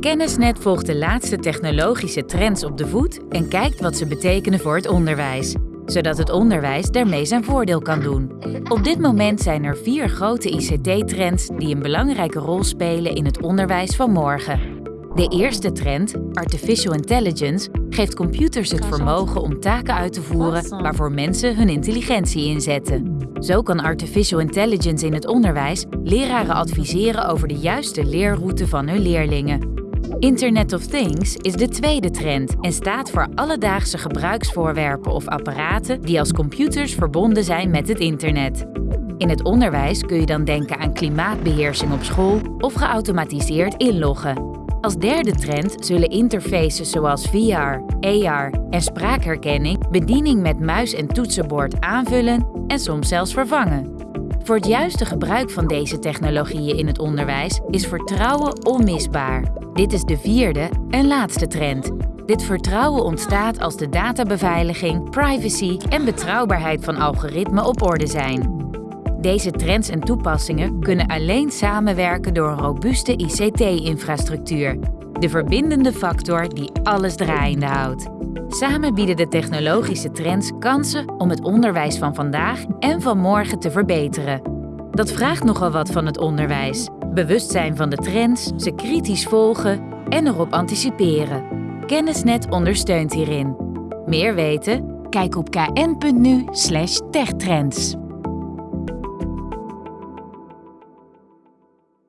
Kennisnet volgt de laatste technologische trends op de voet en kijkt wat ze betekenen voor het onderwijs, zodat het onderwijs daarmee zijn voordeel kan doen. Op dit moment zijn er vier grote ICT-trends die een belangrijke rol spelen in het onderwijs van morgen. De eerste trend, artificial intelligence, geeft computers het vermogen om taken uit te voeren waarvoor mensen hun intelligentie inzetten. Zo kan artificial intelligence in het onderwijs leraren adviseren over de juiste leerroute van hun leerlingen. Internet of Things is de tweede trend en staat voor alledaagse gebruiksvoorwerpen of apparaten die als computers verbonden zijn met het internet. In het onderwijs kun je dan denken aan klimaatbeheersing op school of geautomatiseerd inloggen. Als derde trend zullen interfaces zoals VR, AR en spraakherkenning bediening met muis en toetsenbord aanvullen en soms zelfs vervangen. Voor het juiste gebruik van deze technologieën in het onderwijs is vertrouwen onmisbaar. Dit is de vierde en laatste trend. Dit vertrouwen ontstaat als de databeveiliging, privacy en betrouwbaarheid van algoritmen op orde zijn. Deze trends en toepassingen kunnen alleen samenwerken door een robuuste ICT-infrastructuur, de verbindende factor die alles draaiende houdt. Samen bieden de technologische trends kansen om het onderwijs van vandaag en van morgen te verbeteren. Dat vraagt nogal wat van het onderwijs. Bewustzijn van de trends, ze kritisch volgen en erop anticiperen. Kennisnet ondersteunt hierin. Meer weten? Kijk op kn.nu/techtrends.